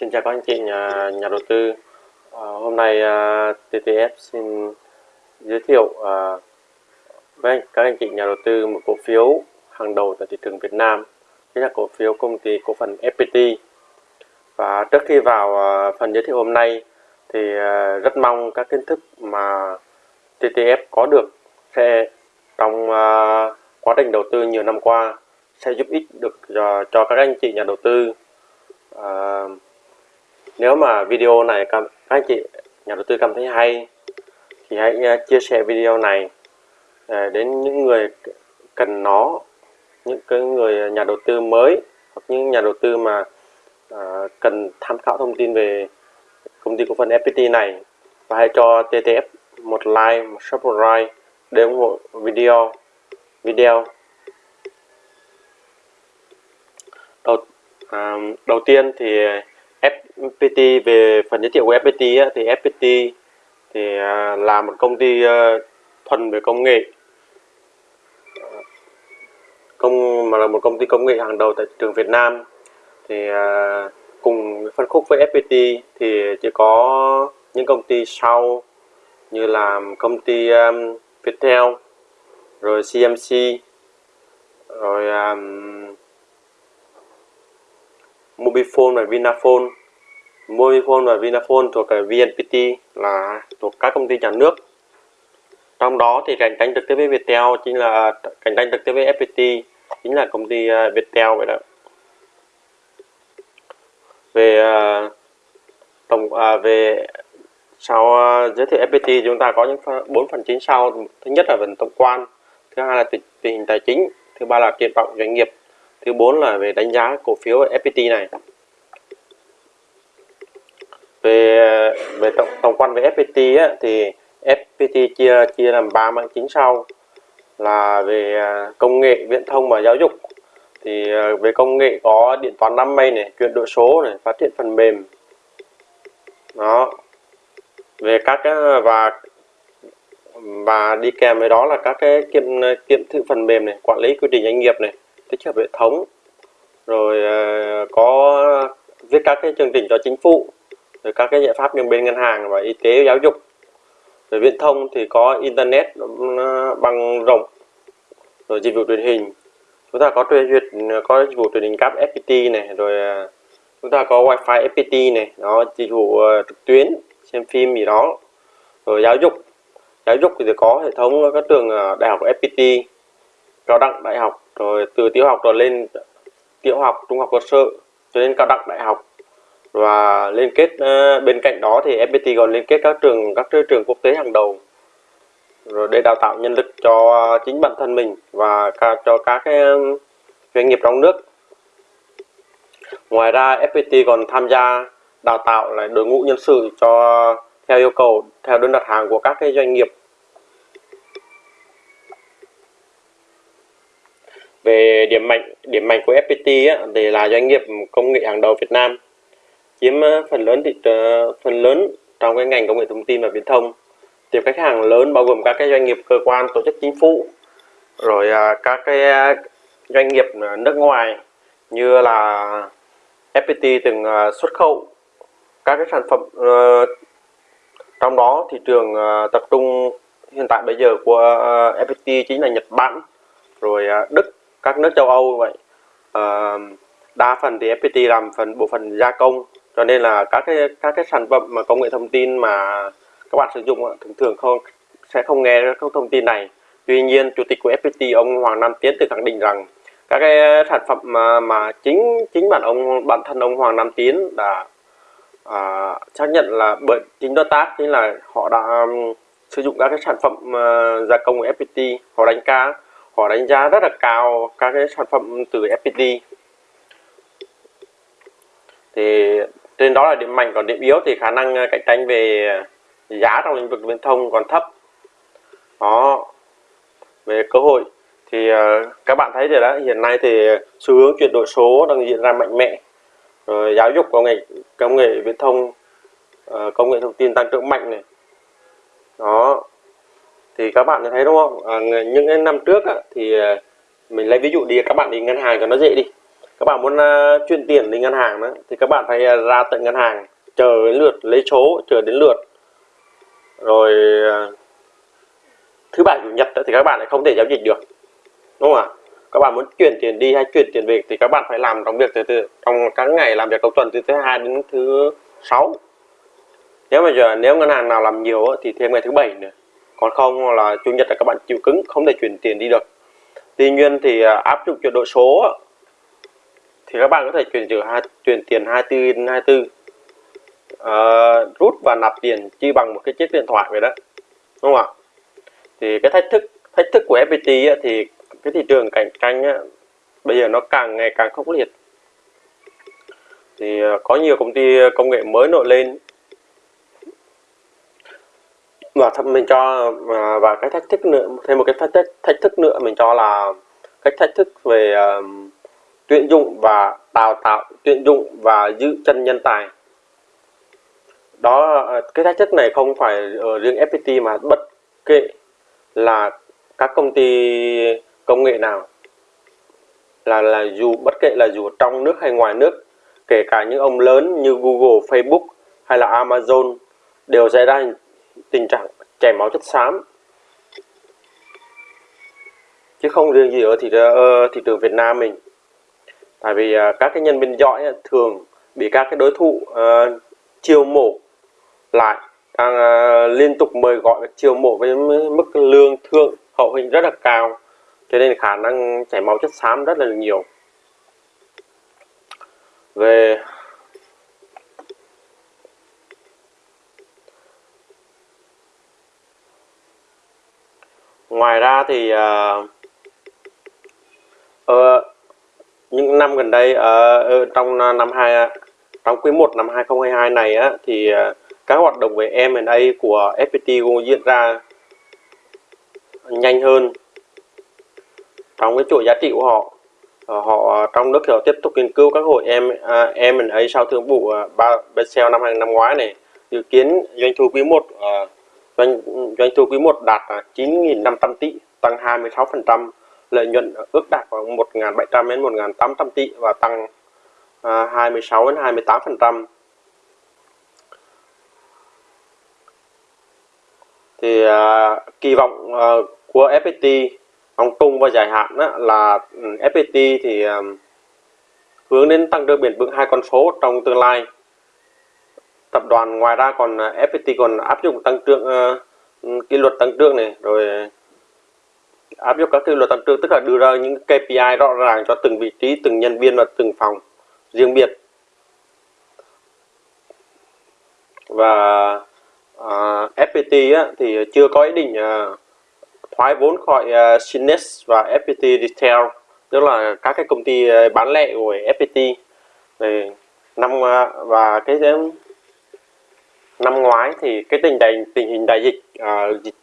Xin chào các anh chị nhà, nhà đầu tư. À, hôm nay à, TTF xin giới thiệu à, với các anh chị nhà đầu tư một cổ phiếu hàng đầu tại thị trường Việt Nam, chính là cổ phiếu công ty cổ phần FPT. Và trước khi vào à, phần giới thiệu hôm nay thì à, rất mong các kiến thức mà TTF có được sẽ trong à, quá trình đầu tư nhiều năm qua sẽ giúp ích được cho, cho các anh chị nhà đầu tư à, nếu mà video này các anh chị nhà đầu tư cảm thấy hay thì hãy à, chia sẻ video này à, đến những người cần nó những cái người nhà đầu tư mới hoặc những nhà đầu tư mà à, cần tham khảo thông tin về công ty cổ phần FPT này. Và hãy cho TTF một like một subscribe để ủng hộ video video. Đầu à, đầu tiên thì FPT về phần giới thiệu của FPT á, thì FPT thì à, là một công ty à, thuần về công nghệ. Công mà là một công ty công nghệ hàng đầu tại thị trường Việt Nam. Thì à, cùng phân khúc với FPT thì chỉ có những công ty sau như là công ty um, Viettel rồi CMC rồi um, Mobifone và Vinaphone. Mobifone và Vinaphone thuộc à, VNPT là thuộc các công ty nhà nước. Trong đó thì cạnh tranh trực tiếp với Viettel chính là cạnh tranh trực tiếp với FPT chính là công ty à, Viettel vậy đó. Về à, tổng à, về sau giới thiệu FPT chúng ta có những bốn phần chính sau. Thứ nhất là phần tổng quan thứ hai là tình, tình hình tài chính thứ ba là triển vọng doanh nghiệp thứ bốn là về đánh giá cổ phiếu FPT này về ờ, về tổng, tổng quan về FPT á, thì FPT chia chia làm ba mạng chính sau. Là về ờ, công nghệ viễn thông và giáo dục. Thì ờ, về công nghệ có điện toán đám mây này chuyển đổi số này phát triển phần mềm. Đó. Về các cái và và đi kèm với đó là các cái kiểm kiểm thử phần mềm này quản lý quy trình doanh nghiệp này tích hợp hệ thống. Rồi có viết các cái chương trình cho chính phủ rồi các cái giải pháp như bên ngân hàng và y tế, giáo dục. Rồi viễn thông thì có internet bằng rộng. Rồi dịch vụ truyền hình. Chúng ta có truyền duyệt, có dịch vụ truyền hình cáp FPT này, rồi à, chúng ta có wifi FPT này. Đó, dịch vụ ờ, trực tuyến, xem phim gì đó. Rồi giáo dục. Giáo dục thì có hệ thống các trường đại học FPT cao đẳng đại học. Rồi từ tiểu học rồi lên tiểu học, trung học cơ sở cho đến cao đẳng đại học và liên kết uh, bên cạnh đó thì FPT còn liên kết các trường các trường quốc tế hàng đầu. Rồi để đào tạo nhân lực cho chính bản thân mình và cả, cho các cái doanh nghiệp trong nước. Ngoài ra FPT còn tham gia đào tạo lại đội ngũ nhân sự cho theo yêu cầu theo đơn đặt hàng của các cái doanh nghiệp. Về điểm mạnh điểm mạnh của FPT á, thì là doanh nghiệp công nghệ hàng đầu Việt Nam chiếm ờ, phần lớn thị ờ, phần lớn trong cái ngành công nghệ thông tin và viễn thông. Thì khách hàng lớn bao gồm các cái doanh nghiệp, cơ quan, tổ chức chính phủ, rồi ờ, các cái doanh nghiệp nước ngoài như là FPT từng xuất khẩu các cái sản phẩm trong đó thị trường tập trung hiện tại bây giờ của FPT chính là Nhật Bản, rồi Đức, các nước châu Âu vậy. Đa phần thì FPT làm phần, bộ phận gia công cho nên là các cái các cái sản phẩm mà công nghệ thông tin mà các bạn sử dụng thường thường không sẽ không nghe các thông tin này. Tuy nhiên chủ tịch của FPT ông Hoàng Nam Tiến tự khẳng định rằng các cái sản phẩm mà mà chính chính bản ông bản thân ông Hoàng Nam Tiến đã à, xác nhận là bởi chính đối tác chính là họ đã um, sử dụng các cái sản phẩm uh, gia công của FPT họ đánh giá họ đánh giá rất là cao các cái sản phẩm từ FPT thì trên đó là điểm mạnh còn điểm yếu thì khả năng ờ, cạnh tranh về ờ, giá trong lĩnh vực viễn thông còn thấp. Đó. Về cơ hội thì ờ, các bạn thấy rồi đó hiện nay thì xu hướng chuyển đổi số đang diễn ra mạnh mẽ. Rồi giáo dục công nghệ công nghệ viễn thông công nghệ thông tin tăng trưởng mạnh này. Đó. Thì các bạn thấy đúng không? À, những năm trước á, thì mình lấy ví dụ đi các bạn đi ngân hàng cho nó dễ đi các bạn muốn uh, chuyển tiền đến ngân hàng đó thì các bạn phải ờ, ra tận ngân hàng chờ đến lượt lấy số chờ đến lượt. Rồi uh, thứ bảy chủ nhật thì các bạn lại không thể giao dịch được đúng không ạ? Các bạn muốn chuyển tiền đi hay chuyển tiền về thì các bạn phải làm trong việc từ từ trong các ngày làm việc đầu tuần từ thứ hai đến thứ sáu. Nếu mà giờ nếu ngân hàng nào làm nhiều thì thêm ngày thứ bảy nữa. Còn không là chủ nhật là các bạn chịu cứng không thể chuyển tiền đi được. Tuy nhiên thì áp dụng chuyển đổi số thì các bạn có thể chuyển trừ hai chuyển tiền 24 đến 24 uh, rút và nạp tiền chi bằng một cái chiếc điện thoại vậy đó đúng không ạ? Thì cái thách thức thách thức của FPT ấy, thì cái thị trường cạnh tranh ấy, bây giờ nó càng ngày càng khốc liệt. Thì ờ, có nhiều công ty ờ, công nghệ mới nổi lên. Và mình cho và, và cái thách thức nữa thêm một cái thách thức, thách thức nữa mình cho là cách thách thức về uh, tuyển dụng và đào tạo tuyển dụng và giữ chân nhân tài. Đó cái thách thức này không phải ở riêng FPT mà bất kể là các công ty công nghệ nào. Là là dù bất kể là dù trong nước hay ngoài nước kể cả những ông lớn như Google, Facebook hay là Amazon đều xảy ra tình trạng chảy máu chất xám. Chứ không riêng gì ở thị, uh, thị trường Việt Nam mình tại vì uh, các cái nhân viên giỏi thường bị các cái đối thủ uh, chiêu mộ lại đang uh, liên tục mời gọi chiêu mộ với mức lương thượng hậu hình rất là cao. Cho nên khả năng chảy máu chất xám rất là nhiều. Về ngoài ra thì uh, uh, những năm gần đây ở uh, trong ờ, năm 2 trong quý 1 năm 2022 này á, thì các hoạt động về M&A của FPT cũng diễn ra nhanh hơn trong cái chuỗi giá trị của họ. Họ trong nước họ tiếp tục nghiên cứu các hội em em mình ấy sau thương vụ ba Bexel năm năm ngoái này. Dự kiến doanh thu quý 1 doanh doanh thu quý 1 đạt 9.500 tỷ tăng 26% lợi nhuận ước đạt khoảng 1.700 đến 1.800 tỷ và tăng à, 26 đến 28 phần trăm. Thì à, kỳ vọng à, của FPT vòng trung và dài hạn đó là ừ, FPT thì à, hướng đến tăng trưởng bền vững hai con số trong tương lai. Tập đoàn ngoài ra còn à, FPT còn áp dụng tăng trưởng uh, kỷ luật tăng trưởng này rồi áp dụng các quy luật tăng trưởng tức là đưa ra những KPI rõ ràng cho từng vị trí từng nhân viên và từng phòng riêng biệt. Và à, uh, FPT á, thì chưa có ý định uh, thoái vốn khỏi uh, và FPT Retail tức là các cái công ty uh, bán lẻ của FPT về năm uh, và cái năm ngoái thì cái tình đại tình hình đại dịch uh, dịch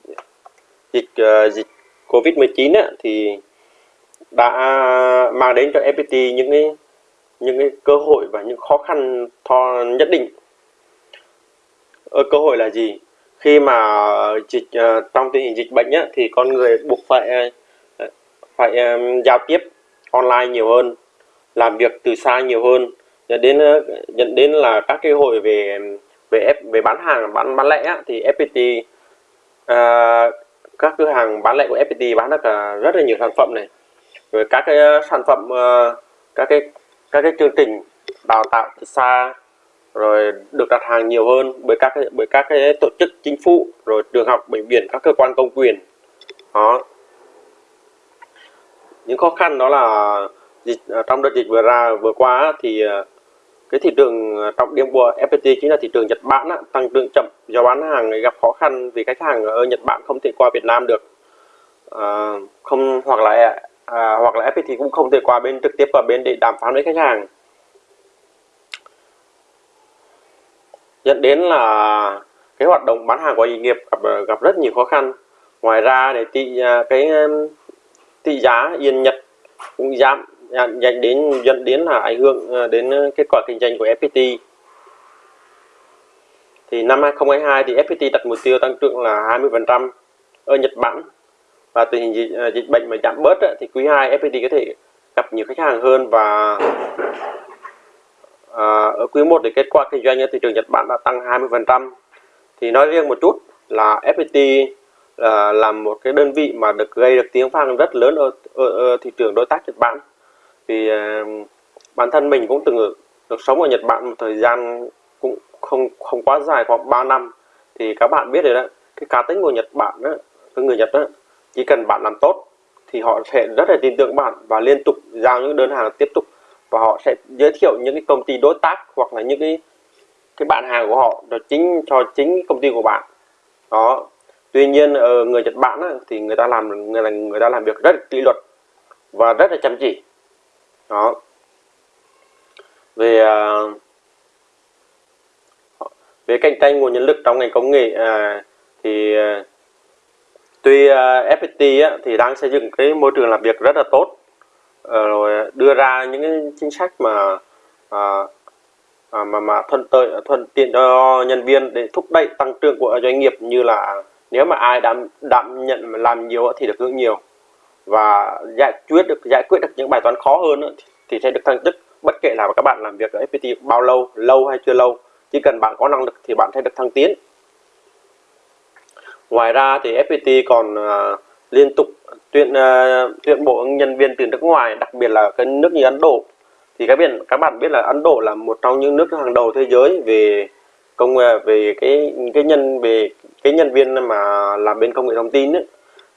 dịch uh, dịch Covid-19 thì đã mang đến cho FPT những cái những cái cơ hội và những khó khăn tho nhất định. Ở cơ hội là gì? khi mà dịch ờ, trong tình hình dịch bệnh á, thì con người buộc phải ờ, phải um, giao tiếp online nhiều hơn làm việc từ xa nhiều hơn dẫn đến dẫn đến là các cái hội về về về bán hàng bán bán lẻ thì FPT uh, các cửa hàng bán lẻ của FPT bán được à, rất là nhiều sản phẩm này. Rồi các cái à, sản phẩm à, các cái các cái chương trình đào tạo từ xa, rồi được đặt hàng nhiều hơn bởi các bởi các cái tổ chức chính phủ, rồi trường học, bệnh viện, các cơ quan công quyền. Đó. Những khó khăn đó là dịch trong đợt dịch vừa ra, vừa qua thì cái thị trường ờ, trọng điểm của FPT chính là thị trường Nhật Bản á, tăng trưởng chậm. Do bán hàng gặp khó khăn vì khách hàng ở Nhật Bản không thể qua Việt Nam được. À, không hoặc là à, hoặc là FPT cũng không thể qua bên trực tiếp vào bên để đàm phán với khách hàng. Dẫn đến là cái hoạt động bán hàng của doanh nghiệp gặp gặp rất nhiều khó khăn. Ngoài ra để tị à, cái tỷ giá yên nhật cũng giảm dẫn đến dẫn đến là ảnh hưởng à, đến à, kết quả kinh doanh của FPT thì năm 2022 thì FPT đặt mục tiêu tăng trưởng là 20% ở Nhật Bản. Và tình hình dịch, à, dịch bệnh mà giảm bớt thì quý 2 FPT có thể gặp nhiều khách hàng hơn và à, ở quý 1 thì kết quả kinh doanh ở thị trường Nhật Bản đã tăng 20% thì nói riêng một chút là FPT là làm một cái đơn vị mà được gây được tiếng vang rất lớn ở, ở, ở thị trường đối tác Nhật Bản vì uh, bản thân mình cũng từng được, được sống ở Nhật Bản một thời gian cũng không không quá dài khoảng 3 năm. Thì các bạn biết rồi đó cái cá tính của Nhật Bản đó, cái người Nhật đó chỉ cần bạn làm tốt thì họ sẽ rất là tin tưởng bạn và liên tục giao những đơn hàng tiếp tục. Và họ sẽ giới thiệu những cái công ty đối tác hoặc là những cái cái bạn hàng của họ cho chính cho chính công ty của bạn. Đó. Tuy nhiên ở người Nhật Bản á, thì người ta làm người là người ta làm việc rất kỷ luật và rất là chăm chỉ đó. Về uh, về cạnh tranh nguồn nhân lực trong ngành công nghệ uh, thì uh, tuy uh, FPT á, thì đang xây dựng cái môi trường làm việc rất là tốt. Uh, rồi đưa ra những cái chính sách mà uh, à, mà mà thuận lợi thuận tiện cho nhân viên để thúc đẩy tăng trưởng của doanh nghiệp như là nếu mà ai đảm đảm nhận làm nhiều thì được hưởng nhiều và giải quyết được giải quyết được những bài toán khó hơn nữa, thì sẽ được thăng chức. Bất kể là các bạn làm việc ở FPT bao lâu lâu hay chưa lâu chỉ cần bạn có năng lực thì bạn sẽ được thăng tiến. Ngoài ra thì FPT còn uh, liên tục tuyển uh, à, tuyển bộ nhân viên từ nước ngoài đặc biệt là cái nước như Ấn Độ. Thì các bạn các bạn biết là Ấn Độ là một trong những nước hàng đầu thế giới về công à, về cái cái nhân về cái nhân viên mà làm bên công nghệ thông tin ấy,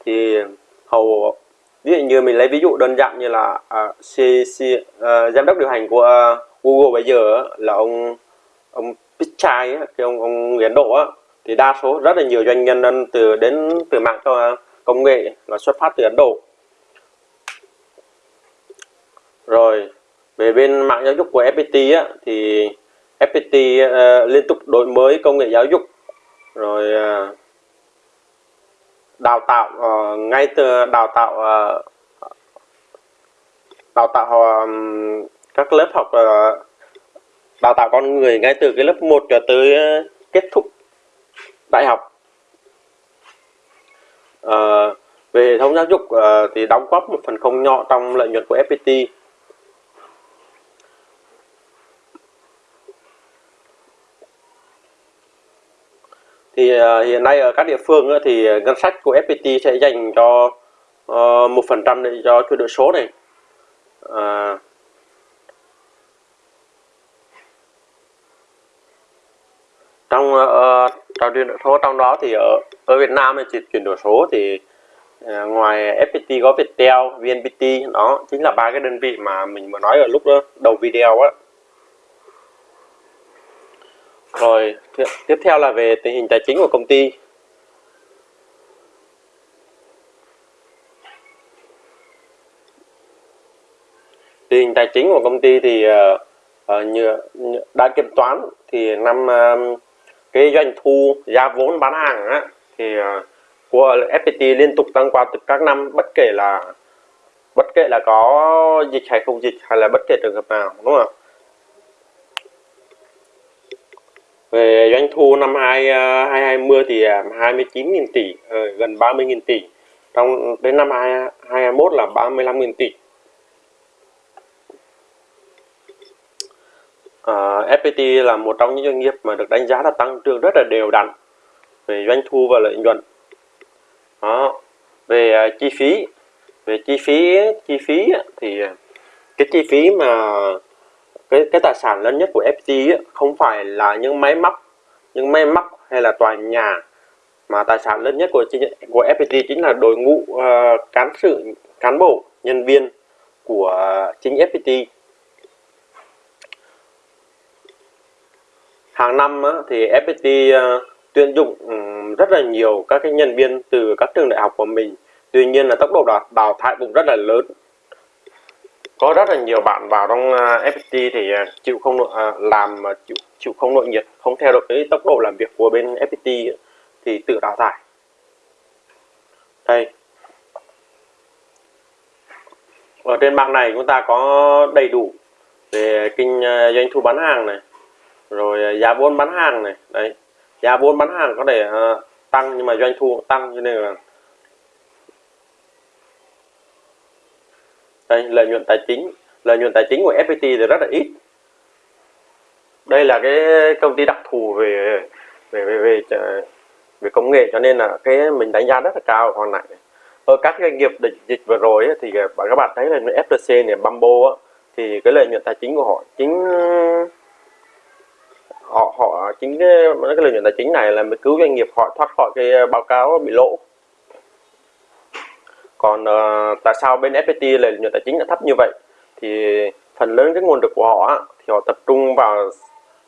thì hầu ví dụ như mình lấy ví dụ đơn giản như là uh, C, C, uh, giám đốc điều hành của uh, Google bây giờ là ông ông Pichai cái ông ông Ấn Độ á thì đa số rất là nhiều doanh nhân từ đến từ mạng cho công nghệ là xuất phát từ Ấn Độ. Rồi về bên mạng giáo dục của FPT á, thì FPT uh, liên tục đổi mới công nghệ giáo dục. Rồi uh, đào tạo uh, ngay từ đào tạo uh, đào tạo uh, các lớp học uh, đào tạo con người ngay từ cái lớp 1 cho tới uh, kết thúc đại học. Uh, về hệ thống giáo dục uh, thì đóng góp một phần không nhỏ trong lợi nhuận của FPT thì uh, hiện nay ở các địa phương uh, thì ngân sách của FPT sẽ dành cho ờ, một phần trăm để cho chuyển đổi số này. À, trong uh, trong chuyển đổi số trong đó thì ở ở Việt Nam thì chuyển đổi số thì uh, ngoài FPT có Viettel, VNPT đó chính là ba cái đơn vị mà mình vừa nói ở lúc đó, đầu video á rồi tiếp theo là về tình hình tài chính của công ty. Tình hình tài chính của công ty thì uh, như, như đã kiểm toán thì năm uh, cái doanh thu giá vốn bán hàng á, thì uh, của FPT liên tục tăng qua từ các năm bất kể là bất kể là có dịch hay không dịch hay là bất kể trường hợp nào đúng không ạ về doanh thu năm 2020 ờ, thì à, 29.000 tỷ ờ, gần 30.000 tỷ. Trong đến năm 2021 là 35.000 tỷ. Ờ, à, FPT là một trong những doanh nghiệp mà được đánh giá là tăng trưởng rất là đều đặn về doanh thu và lợi nhuận. Đó về à, chi phí về chi phí chi phí thì à, cái chi phí mà cái cái tài sản lớn nhất của FPT ấy, không phải là những máy móc những máy móc hay là tòa nhà mà tài sản lớn nhất của của FPT chính là đội ngũ uh, cán sự cán bộ nhân viên của chính FPT hàng năm thì FPT uh, ờ, tuyển dụng um, rất là nhiều các cái nhân viên từ các trường đại học của mình. Tuy nhiên là tốc độ đào, đào thải cũng rất là lớn có rất là nhiều bạn vào trong à, FPT thì à, chịu không à, làm chịu chịu không nội nhiệt không theo được cái tốc độ làm việc của bên FPT thì tự đào thải. Đây. Ở trên bảng này chúng ta có đầy đủ về kinh à, doanh thu bán hàng này rồi giá vốn bán hàng này. Đấy giá vốn bán hàng có thể tăng nhưng mà doanh thu tăng cho nên là đây lợi nhuận tài chính. Lợi nhuận tài chính của FPT thì rất là ít. Đây là cái công ty đặc thù về về về về, ờ, về công nghệ cho nên là cái mình đánh giá rất là cao. Còn lại ở các doanh nghiệp dịch, dịch vừa rồi ấy, thì ờ, các bạn thấy là FTC này Bamboo ấy, thì cái lợi nhuận tài chính của họ chính họ họ chính cái, cái lợi nhuận tài chính này là mới cứu doanh nghiệp họ thoát khỏi cái ờ, báo cáo bị lỗ còn uh, tại sao bên FPT lợi nhuận tài chính lại thấp như vậy? Thì phần lớn cái nguồn lực của họ thì họ tập trung vào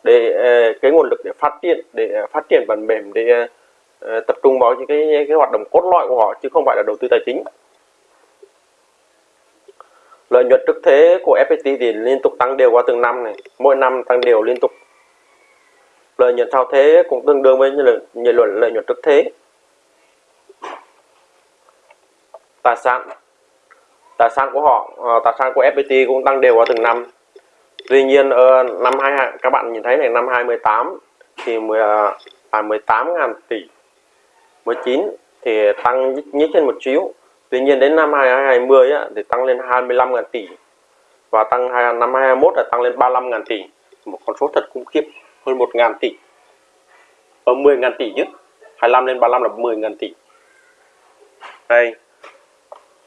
để ờ, cái nguồn lực để phát triển để phát triển phần mềm để uh, tập trung vào những cái cái hoạt động cốt lõi của họ chứ không phải là đầu tư tài chính. Lợi nhuận trước thế của FPT thì liên tục tăng đều qua từng năm này mỗi năm tăng đều liên tục. Lợi nhuận sau thế cũng tương đương với lợi, nhuận lợi nhuận trước thế tài sản tài sản của họ ờ, tài sản của FPT cũng tăng đều qua từng năm. Tuy nhiên ở năm hai các bạn nhìn thấy này năm 2018 thì 10, ờ, à, 18 ngàn tỷ. 19 thì tăng nhích trên một chiếu tuy nhiên đến năm 2020 á, thì tăng lên 25 ngàn tỷ. Và tăng năm 2021 là tăng lên 35 ngàn tỷ. Một con số thật khủng khiếp hơn 1 ngàn tỷ. Ở 10 ngàn tỷ chứ 25 lên 35 là 10 ngàn tỷ. Đây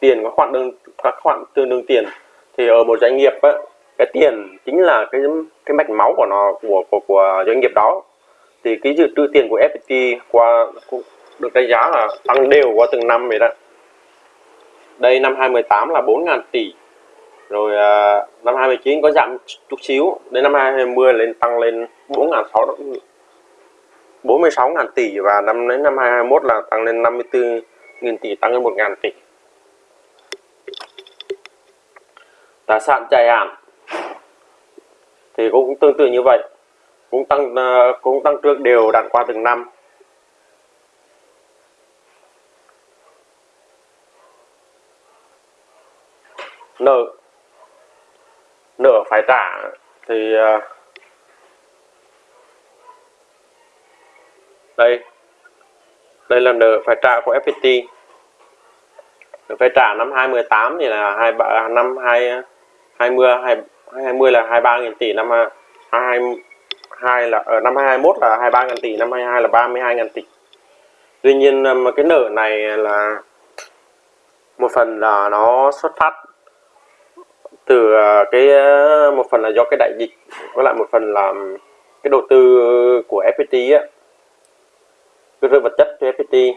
tiền các khoản đơn các khoản tương đương tiền. Thì ở một doanh nghiệp ấy, cái tiền chính là cái cái mạch máu của nó của của, của doanh nghiệp đó. Thì cái dự trữ tiền của FPT qua cũng được đánh giá là tăng đều qua từng năm vậy đó. Đây năm 2018 là 4.000 tỷ. Rồi à, năm 2019 có giảm chút xíu. Đến năm 2020 lên tăng lên 4.600 46.000 tỷ. Và năm đến năm 2021 là tăng lên 54.000 tỷ tăng lên 1.000 tỷ. Tài sản dài hạn thì cũng tương tự như vậy. Cũng tăng ờ, cũng tăng trưởng đều đặn qua từng năm. Nợ. Nợ phải trả. Thì ờ, đây. Đây là nợ phải trả của FPT nợ phải trả năm 2018 thì là hai năm hai 20 20 là 23 000 tỷ, năm 22 là ở năm 21 là 23 000 tỷ, năm 22 là 32 000 tỷ. Tuy nhiên ờ, mà cái nợ này là một phần là nó xuất phát từ ờ, cái một phần là do cái đại dịch, với lại một phần là cái đầu tư của FPT á cơ sở vật chất cho FPT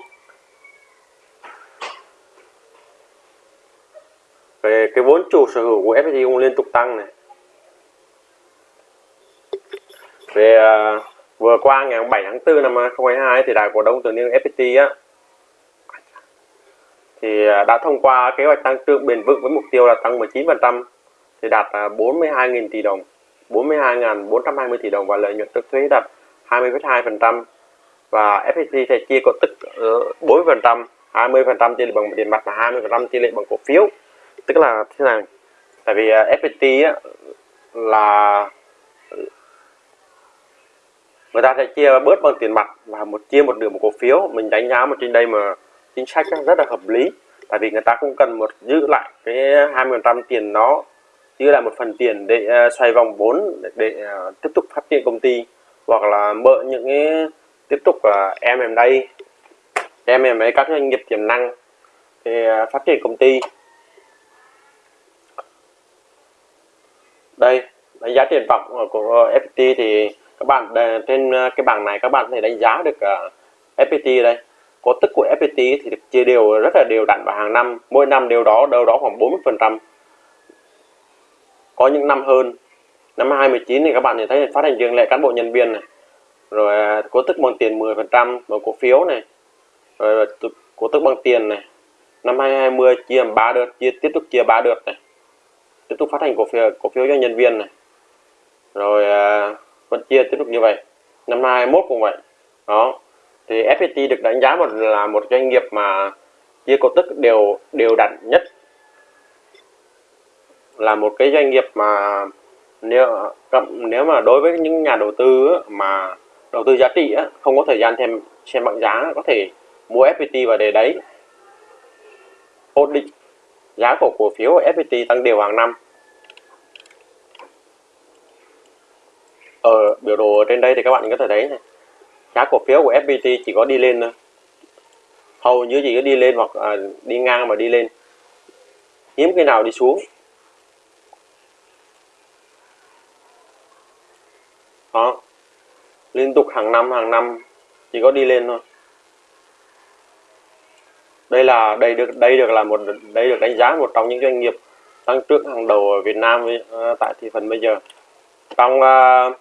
về cái vốn chủ sở hữu của FPT cũng liên tục tăng này. Về uh, vừa qua ngày 7 tháng 4 năm 2022 thì đại cổ đông tự niên FPT á thì à, đã thông qua kế hoạch tăng trưởng bền vững với mục tiêu là tăng 19% thì đạt à, 42.000 tỷ đồng 42.420 tỷ đồng và lợi nhuận trước thuế đạt 20,2% và FPT sẽ chia cổ tức 4% 20% chia lệ bằng tiền mặt và 20% chia lệ bằng cổ phiếu tức là thế này tại vì à, FPT á, là người ta sẽ chia bớt bằng tiền mặt và một chia một nửa một cổ phiếu. Mình đánh giá một trên đây mà chính sách rất là hợp lý. Tại vì người ta cũng cần một giữ lại cái 20% tiền nó giữ lại một phần tiền để uh, xoay vòng vốn để, để uh, tiếp tục phát triển công ty hoặc là mở những cái tiếp tục là em em đây em em ấy các doanh nghiệp tiềm năng để uh, phát triển công ty. Đây đánh giá triển vọng của FPT thì các bạn trên à, cái bảng này các bạn có thể đánh giá được à, FPT đây. Cổ tức của FPT thì được chia đều, rất là đều đặn vào hàng năm, mỗi năm đều đó, đâu đó khoảng 40 phần trăm. Có những năm hơn. Năm 2019 thì các bạn thấy phát hành riêng lệ cán bộ nhân viên này. Rồi à, cổ tức bằng tiền 10 phần trăm, bằng cổ phiếu này. Rồi cổ tức bằng tiền này. Năm 2020 chia 3 đợt, chia, tiếp tục chia 3 đợt này tiếp tục phát hành cổ phiếu cổ phiếu cho nhân viên này. Rồi à, vẫn chia tiếp tục như vậy. Năm 21 cũng vậy. Đó. Thì FPT được đánh giá một là một doanh nghiệp mà chia cổ tức đều đều đặn nhất. Là một cái doanh nghiệp mà nếu nếu mà đối với những nhà đầu tư mà đầu tư giá trị không có thời gian thêm xem bảng giá có thể mua FPT và để đấy. Ổn định giá của cổ phiếu FPT tăng đều hàng năm. Ở biểu đồ trên đây thì các bạn có thể thấy này giá cổ phiếu của FPT chỉ có đi lên thôi. Hầu như chỉ có đi lên hoặc à, đi ngang mà đi lên. Hiếm khi nào đi xuống. Đó. Liên tục hàng năm hàng năm chỉ có đi lên thôi đây là đây được đây được là một đây được đánh giá một trong những doanh nghiệp tăng trưởng hàng đầu ở Việt Nam uh, tại thị phần bây giờ. Trong uh,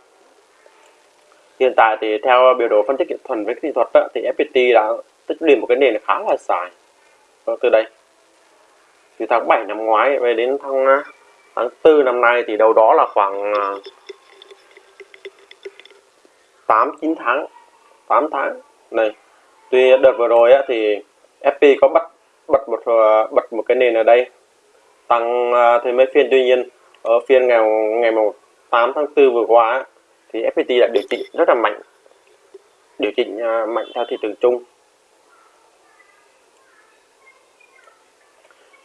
hiện tại thì theo biểu đồ phân tích kỹ thuật với kỹ thuật đó, thì FPT đã tích lũy một cái nền khá là dài. Từ đây từ tháng 7 năm ngoái về đến tháng ờ, tháng 4 năm nay thì đâu đó là khoảng 8 9 tháng 8 tháng. Này tuy đợt vừa rồi á, thì FP có bắt bật một ờ, bật một cái nền ở đây. Tăng ờ, thêm mấy phiên. Tuy nhiên, ở phiên ngày ngày 8 tháng 4 vừa qua thì FPT đã điều chỉnh rất là mạnh. Điều chỉnh ờ, mạnh theo thị trường chung.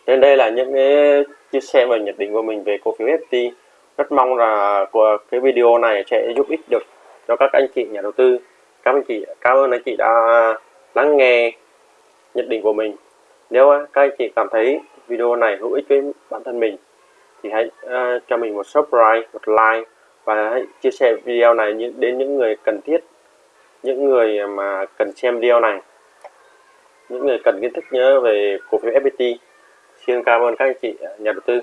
Nên đây là những cái chia sẻ và nhận định của mình về cổ phiếu FPT rất mong là của cái video này sẽ giúp ích được cho các anh chị nhà đầu tư. Các anh chị, cảm ơn anh chị đã lắng nghe nhận định của mình. Nếu các anh chị cảm thấy video này hữu ích với bản thân mình thì hãy uh, cho mình một subscribe một like và hãy chia sẻ video này đến những người cần thiết những người mà cần xem video này những người cần kiến thức nhớ về cổ phiếu FPT xin cảm ơn các anh chị nhà đầu tư.